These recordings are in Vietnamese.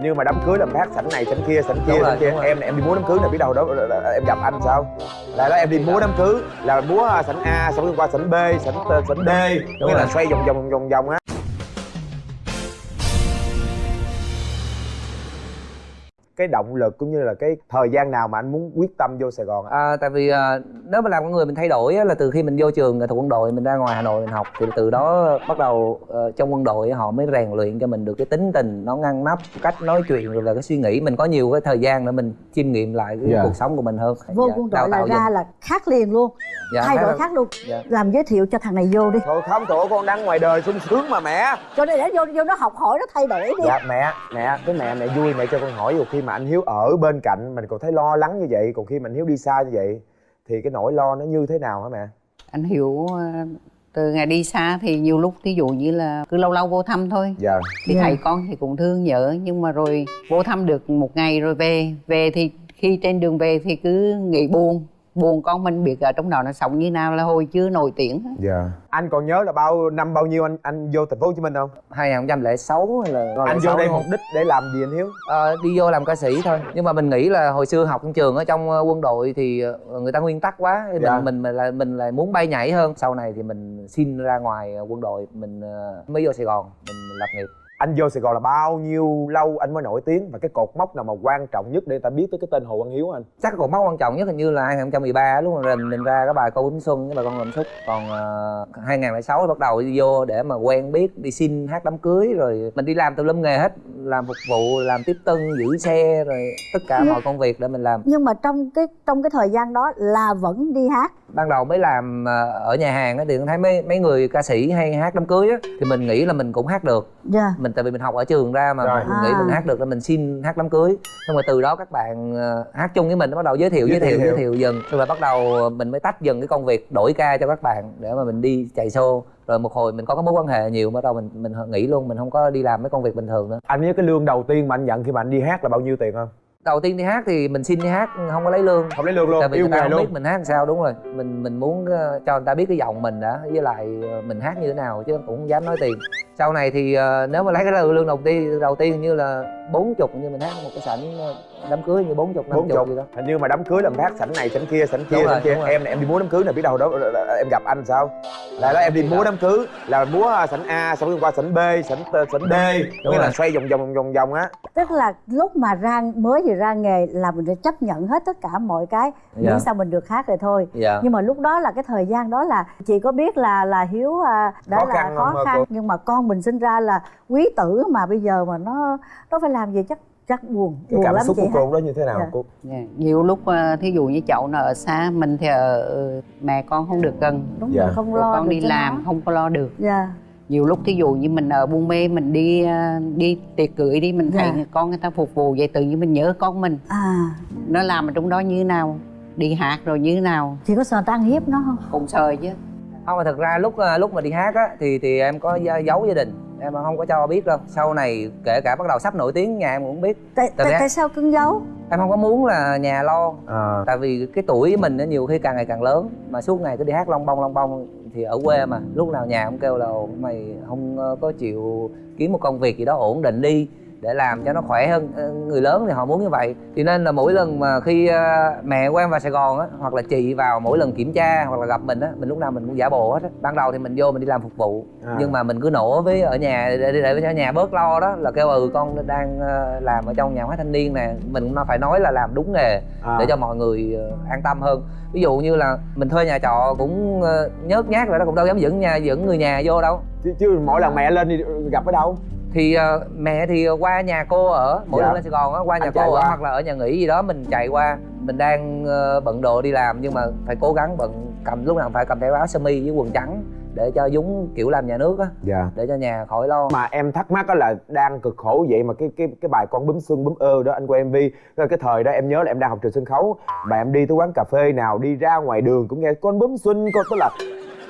như mà đám cưới là phát sảnh này sảnh kia sảnh kia sảnh kia. em này em đi múa đám cưới là biết đâu đó em gặp anh sao? Là đó em đi múa đám cưới là múa sảnh a xong rồi qua sảnh b sảnh sảnh d. Nghĩa là xoay vòng vòng vòng vòng á cái động lực cũng như là cái thời gian nào mà anh muốn quyết tâm vô Sài Gòn À, tại vì à, nếu mà làm con người mình thay đổi á, là từ khi mình vô trường nghệ thuật quân đội mình ra ngoài Hà Nội mình học thì từ đó bắt đầu ờ, trong quân đội họ mới rèn luyện cho mình được cái tính tình nó ngăn nắp cách nói chuyện rồi là cái suy nghĩ. Mình có nhiều cái thời gian để mình chiêm nghiệm lại cái Dạ. cuộc sống của mình hơn. Vô Dạ, quân đội là ra là khác liền luôn. Dạ, thay khác đổi khác luôn. Dạ. làm giới thiệu cho thằng này vô đi. Thôi không tổ con đang ngoài đời sung sướng mà mẹ. Cho nên để vô vô nó học hỏi nó thay đổi đi. Dạ mẹ mẹ cái mẹ mẹ vui mẹ cho con hỏi dù khi mà anh hiếu ở bên cạnh mình còn thấy lo lắng như vậy còn khi mà anh hiếu đi xa như vậy thì cái nỗi lo nó như thế nào hả mẹ? Anh hiểu ờ, từ ngày đi xa thì nhiều lúc ví dụ như là cứ lâu lâu vô thăm thôi. Dạ. Thì Dạ. thầy con thì cũng thương nhớ nhưng mà rồi vô thăm được một ngày rồi về. Về thì khi trên đường về thì cứ nghĩ buồn buồn con mình biết ở trong đó nó sống như nào là hồi chưa nổi tiếng dạ. Anh còn nhớ là bao năm bao nhiêu anh anh vô thành phố hồ chí minh không? 2006 hay là anh vô đây mục đích để làm gì anh hiếu? Ờ, đi vô làm ca sĩ thôi. Nhưng mà mình nghĩ là hồi xưa học trong trường ở trong ờ, quân đội thì ờ, người ta nguyên tắc quá Dạ. mình mình mình lại mình lại muốn bay nhảy hơn. Sau này thì mình xin ra ngoài ờ, quân đội mình mới vô sài gòn mình lập nghiệp anh vô sài gòn là bao nhiêu lâu anh mới nổi tiếng và cái cột mốc nào mà quan trọng nhất để người ta biết tới cái tên hồ văn hiếu anh? Chắc cột mốc quan trọng nhất hình như là 2013 lúc mà mình, mình ra cái bài câu bướm xuân với bài con làm xúc. Còn uh, 2006 bắt đầu đi vô để mà quen biết đi xin hát đám cưới rồi mình đi làm tùm lum nghề hết làm phục vụ làm tiếp tân giữ xe rồi tất cả Nhưng- mọi công việc để mình làm. nhưng mà trong cái trong cái thời gian đó là vẫn đi hát? Ban đầu mới làm ờ, ở nhà hàng á thì thấy mấy mấy người ca sĩ hay hát đám cưới á thì mình nghĩ là mình cũng hát được. Dạ. Mình tại vì mình học ở trường ra mà Rồi. mình nghĩ À. mình hát được nên mình xin hát đám cưới xong rồi từ đó các bạn ờ, hát chung với mình nó bắt đầu giới thiệu Giới giới thiệu thiệu. giới thiệu dần rồi là bắt đầu mình mới tách dần cái công việc đổi ca cho các bạn để mà mình đi chạy show rồi một hồi mình có cái mối quan hệ nhiều bắt đầu mình mình nghỉ luôn mình không có đi làm mấy công việc bình thường nữa anh nhớ cái lương đầu tiên mà anh nhận khi mà anh đi hát là bao nhiêu tiền không đầu tiên đi hát thì mình xin đi hát không có lấy lương. Không lấy lương luôn tại vì yêu người ta không luôn. biết mình hát làm sao đúng rồi. Mình mình muốn ờ, cho người ta biết cái giọng mình đã với lại ờ, mình hát như thế nào chứ cũng không dám nói tiền. Sau này thì ờ, nếu mà lấy cái lương đầu tiên đầu tiên như là bốn chục như mình hát một cái sảnh đám cưới như bốn chục năm bốn chục gì đó. Hình như mà đám cưới là phát sảnh này sảnh kia sảnh kia sảnh kia. em này em đi múa đám cưới là biết đâu đó em gặp anh sao? Là đó em đi múa đám cưới là múa sảnh a xong rồi qua sảnh b sảnh sảnh d nghĩa là xoay vòng vòng vòng vòng á. Tức là lúc mà ra mới vừa ra nghề là mình phải chấp nhận hết tất cả mọi cái Dạ. miễn sao mình được hát rồi thôi. Dạ. Nhưng mà lúc đó là cái thời gian đó là chị có biết là là hiếu à, đã Khó là khăn khó khăn nhưng mà con mình sinh ra là quý tử mà bây giờ mà nó nó phải làm gì chắc chắc buồn cái buồn cảm lắm xúc chị của cô đó như thế nào Dạ. cô Dạ. nhiều lúc ờ, thí dụ như cháu nó ở xa mình thì ở ờ, mẹ con không được gần đúng Dạ. rồi không lo con đi làm nó. không có lo được dạ nhiều lúc thí dụ như mình ở buôn mê mình đi ờ, đi tiệc cưới đi mình thấy Dạ. con người ta phục vụ vậy tự nhiên mình nhớ con mình à nó làm ở trong đó như thế nào đi hát rồi như thế nào chị có sợ người ta ăn hiếp nó không cũng sơi chứ không mà thực ra lúc lúc mà đi hát á thì thì em có giấu gia đình em không có cho biết đâu. Sau này kể cả bắt đầu sắp nổi tiếng nhà em cũng biết. Tại, Tại tại, sao cưng giấu? Em không có muốn là nhà lo. À, tại vì cái tuổi mình nó nhiều khi càng ngày càng lớn. Mà suốt ngày cứ đi hát long bông long bông thì ở quê mà. Lúc nào nhà cũng kêu là "Ồ, mày không ờ, có chịu kiếm một công việc gì đó ổn định đi để làm cho nó khỏe hơn Ờ, người lớn thì họ muốn như vậy. Cho nên là mỗi lần mà khi ờ, mẹ của em vào sài gòn á hoặc là chị vào mỗi lần kiểm tra hoặc là gặp mình á mình lúc nào mình cũng giả bộ hết á. Ban đầu thì mình vô mình đi làm phục vụ À. nhưng mà mình cứ nổ với ở nhà để, để, cho nhà bớt lo đó là kêu ừ con đang ờ, làm ở trong nhà máy thanh niên nè mình cũng phải nói là làm đúng nghề à. để cho mọi người an tâm hơn. Ví dụ như là mình thuê nhà trọ cũng nhớt nhát rồi đó cũng đâu dám dẫn nhà dẫn người nhà vô đâu. Chứ, chứ mỗi lần mẹ lên thì gặp ở đâu thì ờ, mẹ thì qua nhà cô ở mỗi Dạ. lần lên sài gòn á qua nhà Anh cô ở qua. hoặc là ở nhà nghỉ gì đó mình chạy qua mình đang ờ, bận đồ đi làm nhưng mà phải cố gắng bận cầm lúc nào phải cầm theo áo sơ mi với quần trắng để cho giống kiểu làm nhà nước á dạ để cho nhà khỏi lo mà em thắc mắc đó là đang cực khổ vậy mà cái cái cái bài con bướm xuân bướm ơ đó anh quay mv cái cái thời đó em nhớ là em đang học trường sân khấu mà em đi tới quán cà phê nào đi ra ngoài đường cũng nghe con bướm xuân con tức là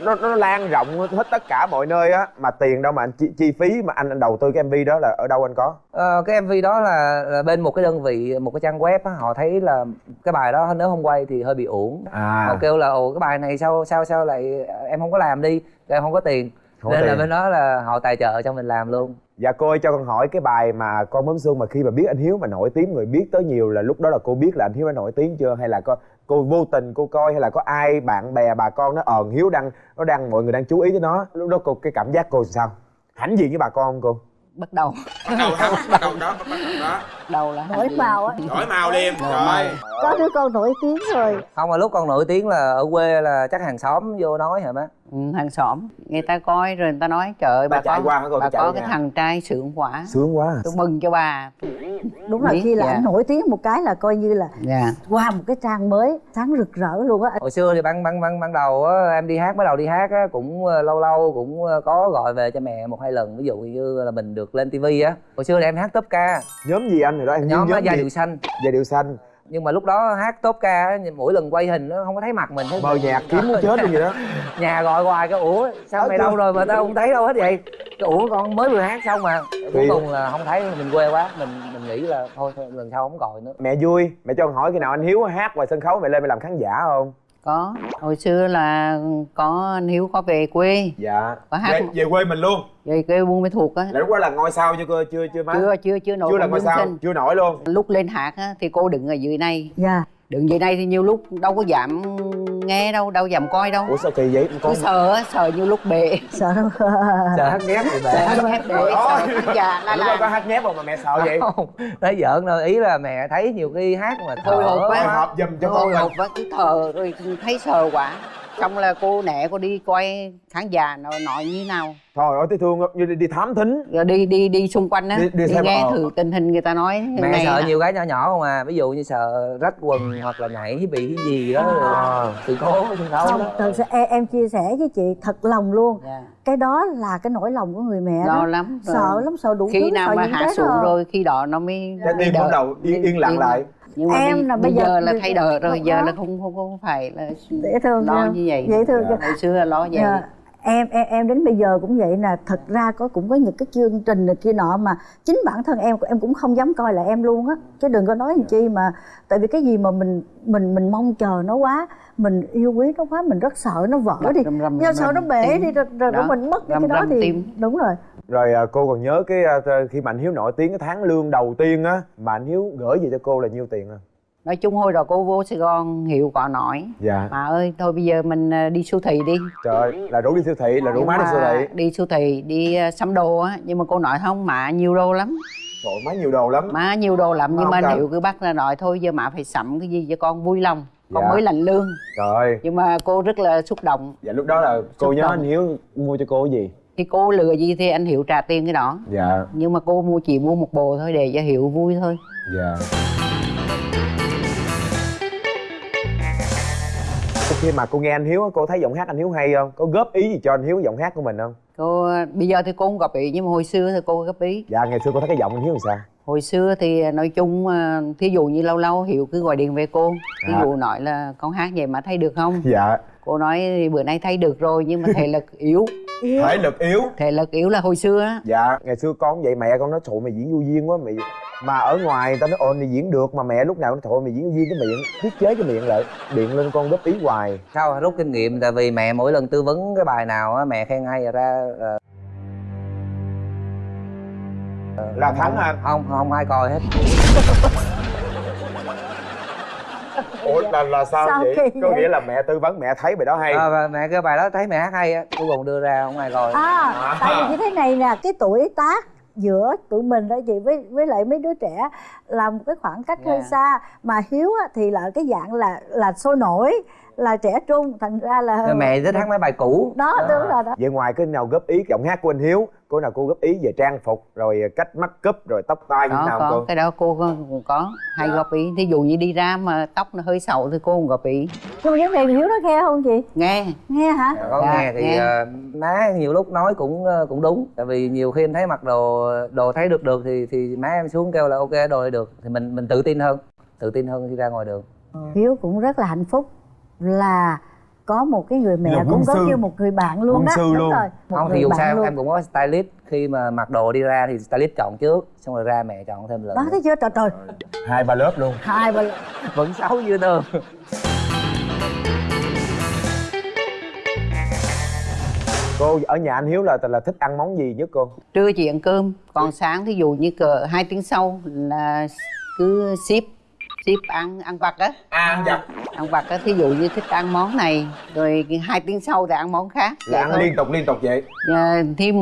nó nó lan rộng hết tất cả mọi nơi á. Mà tiền đâu mà anh chi, chi phí mà anh anh đầu tư cái mv đó là ở đâu anh có? Ờ, cái MV đó là, là bên một cái đơn vị một cái trang web á, họ thấy là cái bài đó nếu không quay thì hơi bị uổng. À. Họ kêu là ồ cái bài này sao sao sao lại em không có làm đi em không có tiền. Không nên là tiền. bên đó là họ tài trợ cho mình làm luôn dạ cô ơi cho con hỏi cái bài mà con bướm xuân mà khi mà biết anh hiếu mà nổi tiếng người biết tới nhiều là lúc đó là cô biết là anh hiếu đã nổi tiếng chưa? Hay là có cô vô tình cô coi hay là có ai bạn bè bà con nó ờn hiếu đang nó đang mọi người đang chú ý tới nó. Lúc đó cô cái cảm giác cô sao? Hãnh diện với bà con không cô? Bắt đầu. Bắt đầu đó bắt đầu đó bắt đầu đó. Đầu là nổi màu á. Đổi màu liền rồi. Có đứa con nổi tiếng rồi. Không mà lúc con nổi tiếng là ở quê là chắc hàng xóm vô nói hả má hàng xóm. Người ta coi rồi người ta nói trời ơi Bà bà, chạy có qua bà Chạy có cái nhà. thằng trai sướng quá. Sướng quá à. tôi mừng cho bà. Đúng là khi là dạ. anh nổi tiếng một cái là coi như là dạ. qua một cái trang mới sáng rực rỡ luôn á. Hồi xưa thì ban ban ban ban đầu á em đi hát bắt đầu đi hát á cũng ờ, lâu lâu cũng ờ, có gọi về cho mẹ một hai lần. Ví dụ như là mình được lên tivi á. Hồi xưa thì em hát top ca. Nhóm gì anh rồi đó? Em nhóm nhớ á, giai điệu xanh. Giai điệu xanh nhưng mà lúc đó hát top ca mỗi lần quay hình nó không có thấy mặt mình thấy mờ nhạt kiếm muốn chết luôn vậy đó. Nhà gọi hoài cái ủa sao mày đâu rồi mà tao không thấy đâu hết vậy? Cái ủa con mới vừa hát xong mà. Cuối cùng là không thấy mình quê quá mình mình nghĩ là thôi, thôi lần sau không gọi nữa. Mẹ vui mẹ cho con hỏi khi nào anh hiếu hát ngoài sân khấu mẹ lên mẹ làm khán giả không có. Hồi xưa là có anh hiếu có về quê. Dạ. Có hát về, về quê mình luôn. Về quê buôn mê thuộc á. Lúc đó là ngôi sao chưa cô chưa chưa má? Chưa chưa chưa nổi chưa là ngôi sao xinh. chưa nổi luôn. Lúc lên hát á, thì cô đứng ở dưới này. Dạ. Đứng dưới này thì nhiều lúc đâu có dám nghe đâu đâu dám coi đâu. Ủa sao kỳ vậy? Con sợ á, sợ nhiều lúc bệ. Sợ đâu sợ hát thì sợ bệ hát bệ sợ là lúc đó có hát nhép không mà mẹ sợ vậy? Không thấy giỡn đâu ý là mẹ thấy nhiều khi hát mà Hồi hộp thở quá. Hộp giùm cho con hồi hộp quá cứ thờ rồi thấy sợ quá xong là cô nẹ cô đi coi khán giả nó nói như nào thôi ơi thấy thương không? như đi, đi thám thính rồi đi đi đi xung quanh á Đi- đi đi, nghe ờ. thử tình hình người ta nói mẹ sợ là- nhiều cái nhỏ nhỏ không à ví dụ như sợ rách quần hoặc là nhảy bị cái gì đó À. sự cố không đó thật sự em, em chia sẻ với chị thật lòng luôn Dạ. cái đó là cái nỗi lòng của người mẹ lo đó lắm rồi. sợ lắm sợ đủ khi thứ nào sợ mà hạ xuống rồi khi đó nó mới đỡ. bắt đầu yên, yên lặng lại nhưng mà Em bây, là bây giờ, giờ- là thay đổi rồi lúc giờ đó- là không không không phải là dễ thương lo như vậy dễ thương chưa? hồi xưa là lo vậy Dạ. Em em em đến bây giờ cũng vậy nè. Thật ra có cũng có những cái chương trình này kia nọ mà chính bản thân em em cũng không dám coi là em luôn á. Chứ đừng có nói làm chi mà tại vì cái gì mà mình mình mình mong chờ nó quá mình yêu quý nó quá mình rất sợ nó vỡ Đập đi. rầm do sợ nó bể tim. đi rồi, rồi Đó, mình mất đi rầm cái đó thì tim. đúng rồi. Rồi à, cô còn nhớ cái à, khi mà anh hiếu nổi tiếng cái tháng lương đầu tiên á mà anh hiếu gửi về cho cô là nhiêu tiền không nói chung hồi đó cô vô sài gòn hiệu có nói. Dạ. Mà ơi thôi bây giờ mình ờ, đi siêu thị đi. Trời là rủ đi siêu thị là rủ Nhưng má đi siêu thị. đi siêu thị đi ờ, sắm đồ á nhưng mà cô nói không mà nhiều đồ lắm. Trời má nhiều đồ lắm. Má nhiều đồ lắm nhưng mà cần. hiệu cứ bắt ra nói thôi giờ má phải sắm cái gì cho con vui lòng con Dạ. mới lãnh lương. Trời nhưng mà cô rất là xúc động. Dạ lúc đó là cô Xúc nhớ động. anh hiếu mua cho cô cái gì? Thì cô lừa gì thì anh hiệu trả tiền cái đó. Dạ. Nhưng mà cô mua chỉ mua một bộ thôi để cho hiệu vui thôi. Dạ khi mà cô nghe anh hiếu cô thấy giọng hát anh hiếu hay không? Có góp ý gì cho anh hiếu giọng hát của mình không? Cô bây giờ thì cô không góp ý nhưng mà hồi xưa thì cô góp ý. Dạ ngày xưa cô thấy cái giọng anh hiếu làm sao? Hồi xưa thì nói chung ờ, thí dụ như lâu lâu hiệu cứ gọi điện về cô. Thí À. dụ nói là con hát vậy mà thấy được không? Dạ. Cô nói thì bữa nay thấy được rồi nhưng mà thể lực yếu. Thể lực yếu? Thể lực yếu là hồi xưa á. Dạ ngày xưa con vậy mẹ con nói trời mày diễn vô duyên quá mày mà ở ngoài người ta nói ồ mày diễn được. Mà mẹ lúc nào cũng thôi mày diễn duyên cái miệng thiết chế cái miệng lại điện lên con góp ý hoài. Sao rút kinh nghiệm? Tại vì mẹ mỗi lần tư vấn cái bài nào á mẹ khen hay rồi ra ờ, là thắng anh? Không không ai coi hết. Ủa là là sao, Sao vậy? có nghĩa là mẹ tư vấn mẹ thấy bài đó hay. À, mẹ cái bài đó thấy mẹ hát hay á cuối cùng đưa ra không ai coi. À. tại vì như thế này nè cái tuổi tác giữa tụi mình đó chị với với lại mấy đứa trẻ là một cái khoảng cách hơi Dạ. xa mà hiếu thì là cái dạng là là sôi nổi là trẻ trung thành ra là mẹ thích hát mấy bài cũ. Đó đúng rồi đó. Vậy ngoài cái nào góp ý giọng hát của anh hiếu cô nào cô góp ý về trang phục rồi cách mắt cúp rồi tóc tai như nào có. cô? Cái đó cô cũng có hay Dạ. góp ý. Thí dụ như đi ra mà tóc nó hơi xấu thì cô cũng góp ý. Nhưng mà này hiếu nó nghe không chị? Nghe. Nghe hả? Dạ, có Dạ, nghe thì nghe. ờ, má nhiều lúc nói cũng ờ, cũng đúng. Tại vì nhiều khi em thấy mặc đồ đồ thấy được được thì thì má em xuống kêu là ok đồ này được. Thì mình mình tự tin hơn tự tin hơn khi ra ngoài đường. Hiếu cũng rất là hạnh phúc là có một cái người mẹ cũng có sư. như một người bạn luôn Quân đó sư đúng luôn. rồi một không thì dù sao luôn. em cũng có stylist. Khi mà mặc đồ đi ra thì stylist chọn trước xong rồi ra mẹ chọn thêm lần đó thấy chưa? Trời trời. Hai ba lớp luôn. Hai ba vẫn xấu như thường. Cô ở nhà anh hiếu là là thích ăn món gì nhất cô? Trưa chị ăn cơm còn sáng thí dụ như cỡ hai tiếng sau là cứ ship ship ăn ăn vặt á. Ăn vặt. ăn vặt á thí dụ như thích ăn món này rồi hai tiếng sau thì ăn món khác là ăn thôi. liên tục liên tục vậy? Dạ, thì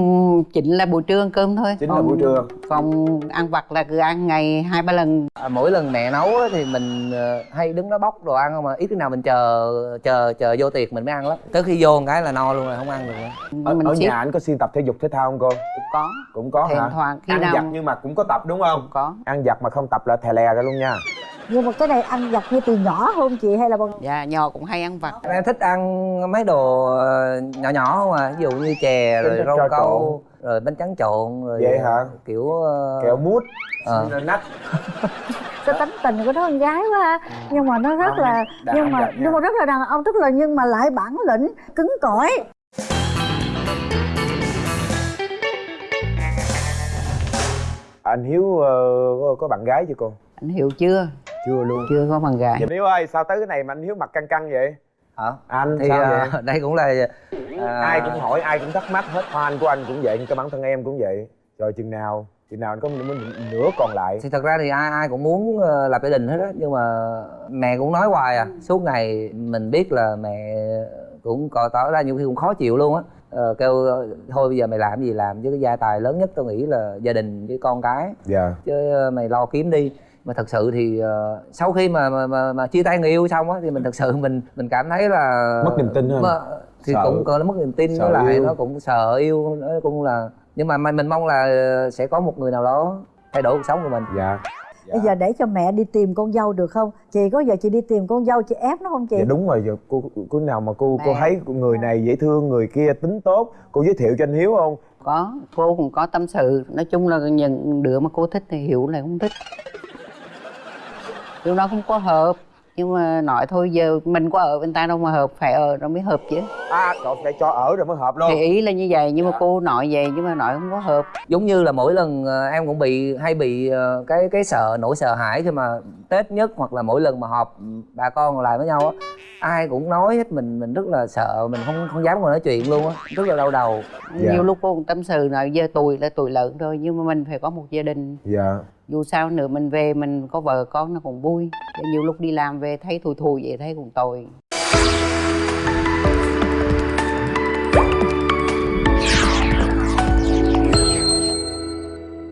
chỉnh là buổi trưa ăn cơm thôi. Chính là buổi trưa. còn ăn vặt là cứ ăn ngày hai ba lần. À, mỗi lần mẹ nấu á, thì mình ờ, hay đứng đó bóc đồ ăn không mà ít khi nào mình chờ chờ chờ vô tiệc mình mới ăn lắm. Tới khi vô một cái là no luôn rồi không ăn được nữa. Ở, mình ở ship. nhà anh có xuyên tập thể dục thể thao không cô? Cũng có. Cũng có thỉnh hả? thoảng khi ăn nào giặt nhưng mà cũng có tập đúng không? Cũng có. Ăn giặt mà không tập là thè lè ra luôn nha nhưng mà cái này ăn giặt như từ nhỏ không chị hay là bằng dạ nhỏ cũng hay ăn vặt. Em thích ăn mấy đồ ờ, nhỏ nhỏ không à? Ví dụ như chè rồi rau câu rồi bánh tráng trộn rồi Vậy hả? kiểu ờ, kẹo mút. Ờ. nách. Cái tánh tình của nó con gái quá ha. nhưng mà nó rất là nhưng mà nhưng mà rất là đàn ông tức là nhưng mà lại bản lĩnh cứng cỏi. Anh hiếu ờ, có, có bạn gái chưa cô? Anh hiểu chưa chưa luôn. Chưa có bằng gái Hiếu ơi sao tới cái này mà anh Hiếu mặt căng căng vậy? Hả? Anh thì sao ờ, vậy? đây cũng là ờ, ai cũng hỏi ai cũng thắc mắc hết fan của anh cũng vậy cái bản thân em cũng vậy. Rồi chừng nào chừng nào anh có nửa còn lại. Thì thật ra thì ai ai cũng muốn ờ, lập gia đình hết á nhưng mà mẹ cũng nói hoài à suốt ngày mình biết là mẹ cũng có tỏ ra nhiều khi cũng khó chịu luôn á. Ờ, kêu thôi bây giờ mày làm gì làm chứ cái gia tài lớn nhất tôi nghĩ là gia đình với con cái. Dạ. Chứ ờ, mày lo kiếm đi mà thật sự thì ờ, sau khi mà mà, mà mà chia tay người yêu xong á thì mình thật sự mình mình cảm thấy là Mất niềm tin hơn. Mà- thì Sợ. cũng có mất niềm tin với lại yêu. nó cũng sợ yêu nó cũng là nhưng mà mình mong là sẽ có một người nào đó thay đổi cuộc sống của mình dạ bây giờ để cho mẹ đi tìm con dâu được không chị có giờ chị đi tìm con dâu chị ép nó không chị dạ đúng rồi giờ cô cô nào mà cô cô Mẹ. thấy người này dễ thương người kia tính tốt cô giới thiệu cho anh hiếu không có cô cũng có tâm sự nói chung là những đứa mà cô thích thì hiểu là không thích điều đó không có hợp. Nhưng mà nói thôi giờ mình có ở người ta đâu mà hợp phải ở nó mới hợp chứ. À trời phải cho ở rồi mới hợp luôn. Thì ý là như vậy nhưng mà cô nói vậy nhưng mà nói không có hợp. Giống như là mỗi lần ờ, em cũng bị hay bị ờ, cái cái sợ nỗi sợ hãi khi mà tết nhất hoặc là mỗi lần mà họp ừ, bà con lại với nhau á ai cũng nói hết mình mình rất là sợ mình không không dám ngồi nói chuyện luôn á rất là đau đầu. Dạ. nhiều lúc cô cũng tâm sự nói giờ tuổi là tuổi lớn rồi nhưng mà mình phải có một gia đình. Dạ. Dù sao nữa mình về mình có vợ con nó cũng vui. Nhiều lúc đi làm về thấy thùi thùi vậy thấy cũng tội